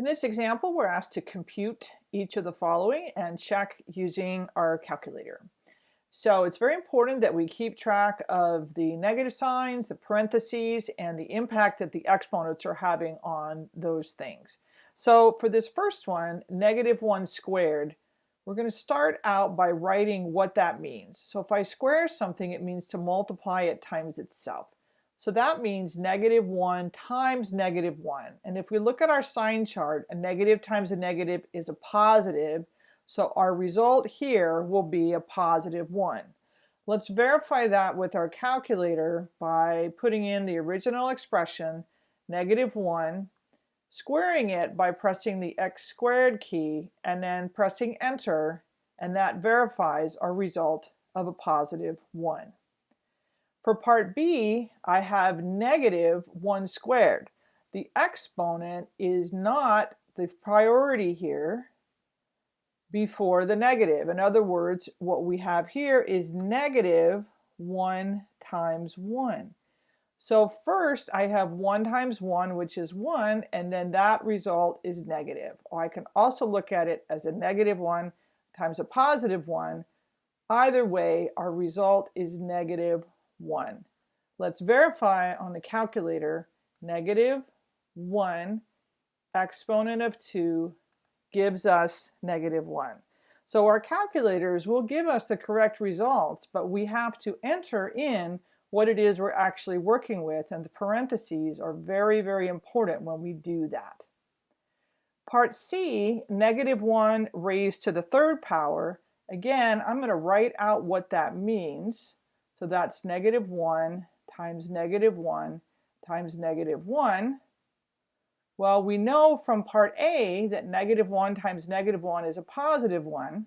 In this example, we're asked to compute each of the following and check using our calculator. So it's very important that we keep track of the negative signs, the parentheses, and the impact that the exponents are having on those things. So for this first one, negative 1 squared, we're going to start out by writing what that means. So if I square something, it means to multiply it times itself. So that means negative 1 times negative 1. And if we look at our sign chart, a negative times a negative is a positive. So our result here will be a positive 1. Let's verify that with our calculator by putting in the original expression, negative 1, squaring it by pressing the x squared key, and then pressing enter, and that verifies our result of a positive 1. For part B, I have negative 1 squared. The exponent is not the priority here before the negative. In other words, what we have here is negative 1 times 1. So first I have 1 times 1, which is 1, and then that result is negative. Or I can also look at it as a negative 1 times a positive 1. Either way, our result is negative 1. Let's verify on the calculator negative 1 exponent of 2 gives us negative 1. So our calculators will give us the correct results, but we have to enter in what it is we're actually working with, and the parentheses are very, very important when we do that. Part C, negative 1 raised to the third power. Again, I'm going to write out what that means. So that's negative 1 times negative 1 times negative 1. Well, we know from part A that negative 1 times negative 1 is a positive 1.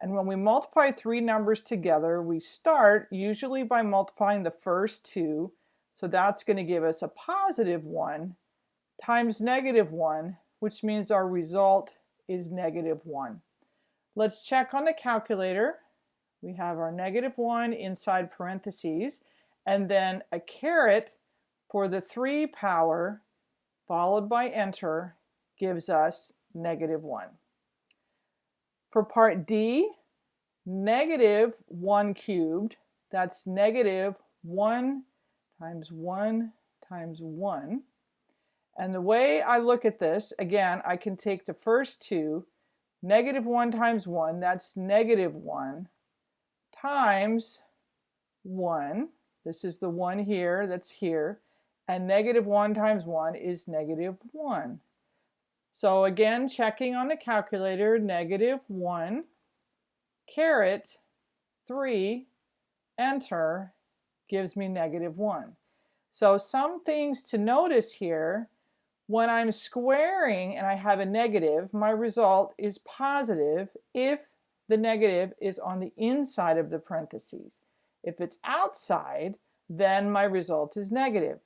And when we multiply three numbers together, we start usually by multiplying the first two. So that's going to give us a positive 1 times negative 1, which means our result is negative 1. Let's check on the calculator. We have our negative 1 inside parentheses, and then a caret for the 3 power, followed by enter, gives us negative 1. For part D, negative 1 cubed, that's negative 1 times 1 times 1. And the way I look at this, again, I can take the first two, negative 1 times 1, that's negative 1, times 1. This is the 1 here that's here. And negative 1 times 1 is negative 1. So again, checking on the calculator, negative 1, caret 3, enter, gives me negative 1. So some things to notice here, when I'm squaring and I have a negative, my result is positive if the negative is on the inside of the parentheses. If it's outside, then my result is negative.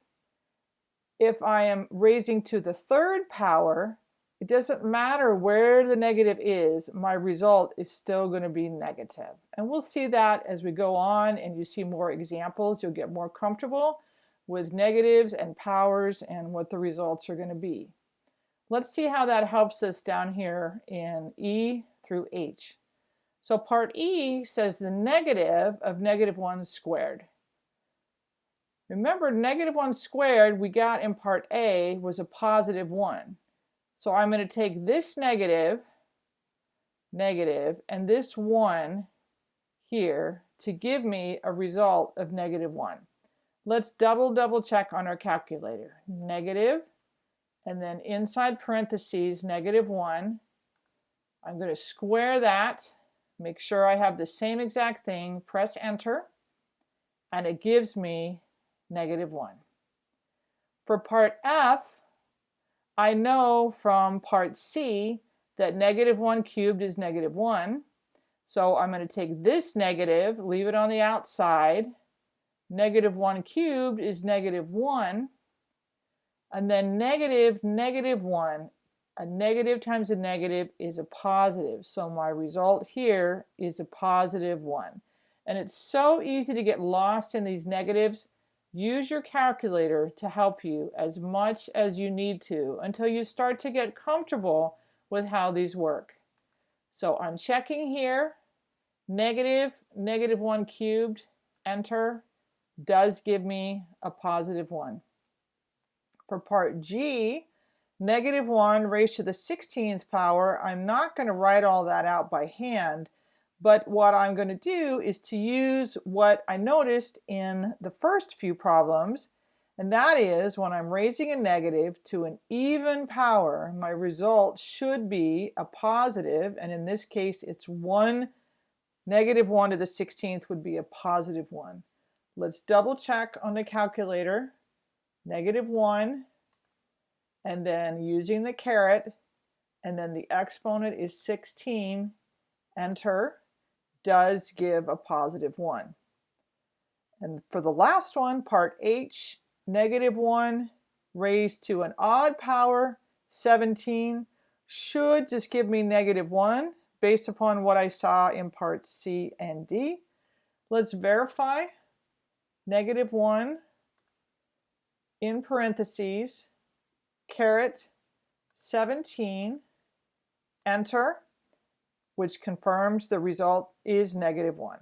If I am raising to the third power, it doesn't matter where the negative is, my result is still going to be negative. And we'll see that as we go on and you see more examples, you'll get more comfortable with negatives and powers and what the results are going to be. Let's see how that helps us down here in E through H. So part E says the negative of negative 1 squared. Remember, negative 1 squared we got in part A was a positive 1. So I'm going to take this negative, negative, and this 1 here to give me a result of negative 1. Let's double double check on our calculator. Negative, and then inside parentheses, negative 1. I'm going to square that make sure I have the same exact thing, press enter, and it gives me negative 1. For part F, I know from part C that negative 1 cubed is negative 1. So I'm going to take this negative, leave it on the outside. Negative 1 cubed is negative 1. And then negative, negative 1 a negative times a negative is a positive. So my result here is a positive 1. And it's so easy to get lost in these negatives. Use your calculator to help you as much as you need to until you start to get comfortable with how these work. So I'm checking here, negative, negative 1 cubed, enter, does give me a positive 1. For part G, negative 1 raised to the 16th power, I'm not going to write all that out by hand, but what I'm going to do is to use what I noticed in the first few problems, and that is when I'm raising a negative to an even power, my result should be a positive, and in this case it's 1, negative 1 to the 16th would be a positive 1. Let's double check on the calculator. Negative 1, and then using the caret, and then the exponent is 16, enter does give a positive 1. And for the last one, part H, negative 1 raised to an odd power, 17, should just give me negative 1 based upon what I saw in parts C and D. Let's verify negative 1 in parentheses, caret 17, enter which confirms the result is negative 1.